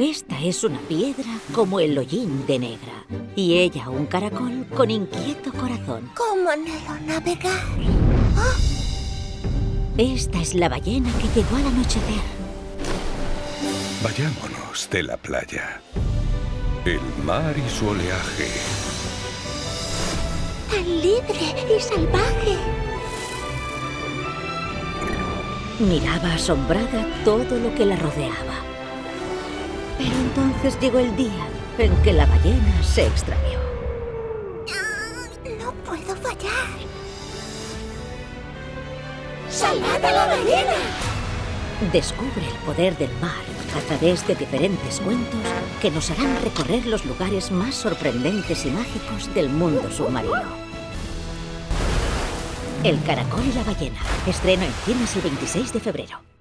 Esta es una piedra como el hollín de negra. Y ella un caracol con inquieto corazón. ¿Cómo anhelo navegar? Esta es la ballena que llegó al anochecer. Vayámonos de la playa. El mar y su oleaje. Tan libre y salvaje. Miraba asombrada todo lo que la rodeaba. Pero entonces llegó el día en que la ballena se extravió. No puedo fallar. ¡Salvad a la ballena! Descubre el poder del mar a través de diferentes cuentos que nos harán recorrer los lugares más sorprendentes y mágicos del mundo submarino. El caracol y la ballena. Estreno en cines el 26 de febrero.